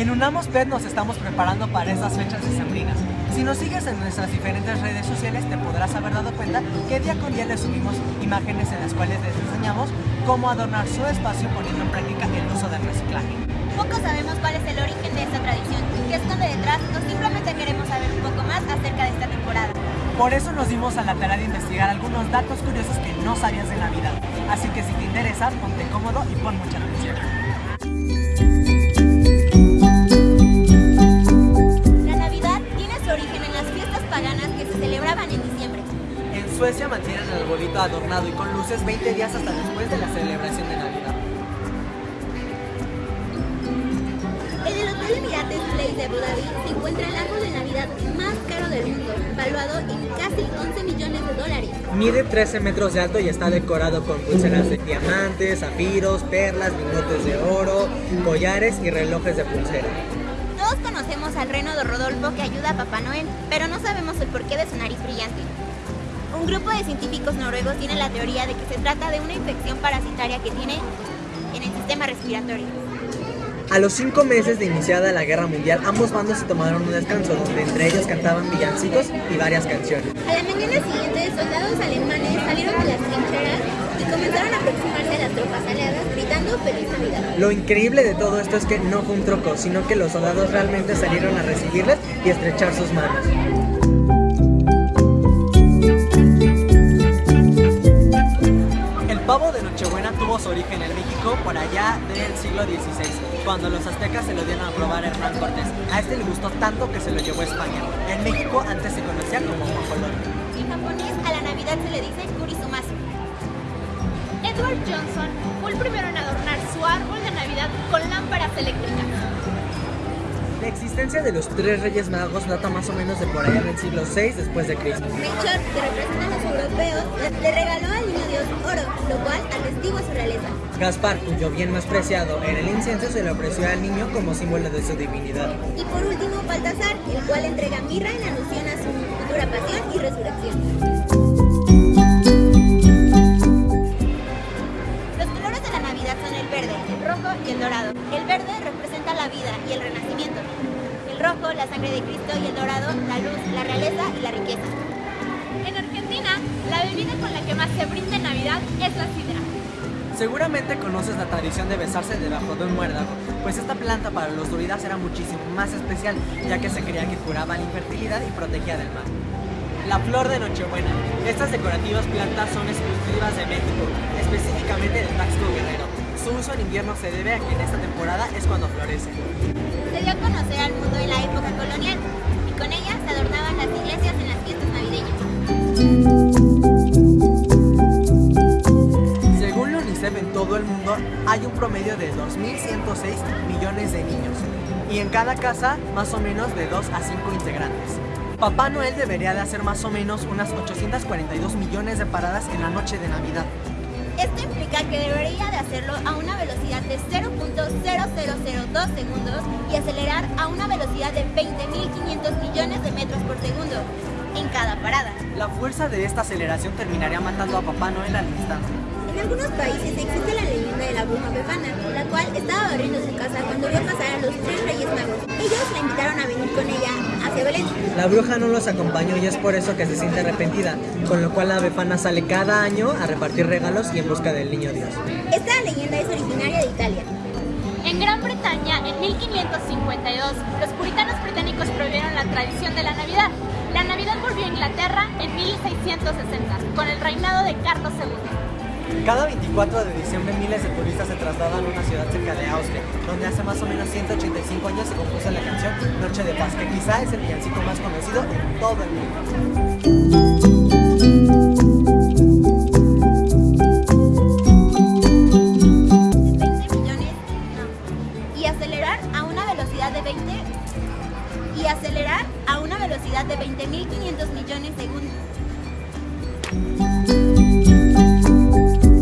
En Unamos Pet nos estamos preparando para estas fechas decembrinas. Si nos sigues en nuestras diferentes redes sociales te podrás haber dado cuenta que día con día les subimos imágenes en las cuales les enseñamos cómo adornar su espacio poniendo en práctica el uso del reciclaje. Poco sabemos cuál es el origen de esta tradición, qué esconde detrás o simplemente queremos saber un poco más acerca de esta temporada. Por eso nos dimos a la tarea de investigar algunos datos curiosos que no sabías de Navidad. Así que si te interesa, ponte cómodo y pon mucha atención. Paganas que se celebraban en diciembre. En Suecia mantienen el arbolito adornado y con luces 20 días hasta después de la celebración de Navidad. En el Hotel Emirates Place de Abu Dhabi se encuentra el árbol de Navidad más caro del mundo, valuado en casi 11 millones de dólares. Mide 13 metros de alto y está decorado con pulseras de diamantes, zafiros, perlas, lingotes de oro, collares y relojes de pulsera. Al reno de Rodolfo que ayuda a Papá Noel, pero no sabemos el porqué de su nariz brillante. Un grupo de científicos noruegos tiene la teoría de que se trata de una infección parasitaria que tiene en el sistema respiratorio. A los cinco meses de iniciada la guerra mundial, ambos bandos se tomaron un descanso donde entre ellos cantaban villancicos y varias canciones. A la mañana siguiente, soldados alemanes salieron de las trincheras y comenzaron a aproximarse a las tropas aliadas gritando Feliz Navidad. Lo increíble de todo esto es que no fue un troco, sino que los soldados realmente salieron a recibirles y estrechar sus manos. El pavo de Nochebuena tuvo su origen en México por allá del siglo XVI, cuando los aztecas se lo dieron a probar a Hernán Cortés. A este le gustó tanto que se lo llevó a España. En México antes se conocía como guajolot. En japonés, a la Navidad se le dice Kurisumasu. Edward Johnson fue el primero en adornar su árbol de Navidad con lámparas eléctricas. La existencia de los tres reyes magos data más o menos de por allá del siglo VI después de Cristo. Melchor, que representa a los europeos, le regaló al niño Dios oro, lo cual atestigua su realeza. Gaspar, cuyo bien más preciado era el incienso, se le ofreció al niño como símbolo de su divinidad. Y por último, Baltasar, el cual entrega mirra en alusión a su futura pasión y resurrección. Los colores de la Navidad son el verde, el rojo y el dorado. El verde representa la vida y el renacimiento. El rojo, la sangre de Cristo y el dorado, la luz, la realeza y la riqueza. En Argentina, la bebida con la que más se brinda en Navidad es la sidra. Seguramente conoces la tradición de besarse debajo de un muérdago, pues esta planta para los druidas era muchísimo más especial, ya que se creía que curaba la infertilidad y protegía del mal. La flor de Nochebuena. Estas decorativas plantas son exclusivas de México, específicamente de Taxco Guerrero. Su uso en invierno se debe a que en esta temporada es cuando florece. Se dio a conocer al mundo en la época colonial y con ella promedio de 2.106 millones de niños y en cada casa más o menos de 2 a 5 integrantes. Papá Noel debería de hacer más o menos unas 842 millones de paradas en la noche de Navidad. Esto implica que debería de hacerlo a una velocidad de 0.0002 segundos y acelerar a una velocidad de 20.500 millones de metros por segundo en cada parada. La fuerza de esta aceleración terminaría matando a Papá Noel al instante. En algunos países existe la leyenda de la bruja Befana, la cual estaba barriendo su casa cuando vio pasar a los tres reyes magos. Ellos la invitaron a venir con ella hacia Belén. La bruja no los acompañó y es por eso que se siente arrepentida, con lo cual la befana sale cada año a repartir regalos y en busca del niño Dios. Esta leyenda es originaria de Italia. En Gran Bretaña, en 1552, los puritanos británicos prohibieron la tradición de la Navidad. La Navidad volvió a Inglaterra en 1660, con el reinado de Carlos II. Cada 24 de diciembre miles de turistas se trasladan a una ciudad cerca de Austria, donde hace más o menos 185 años se compuso la canción Noche de Paz, que quizá es el villancico más conocido en todo el mundo. de 20 millones no. y acelerar a una velocidad de 20 y acelerar a una velocidad de 20.500 millones de segundos.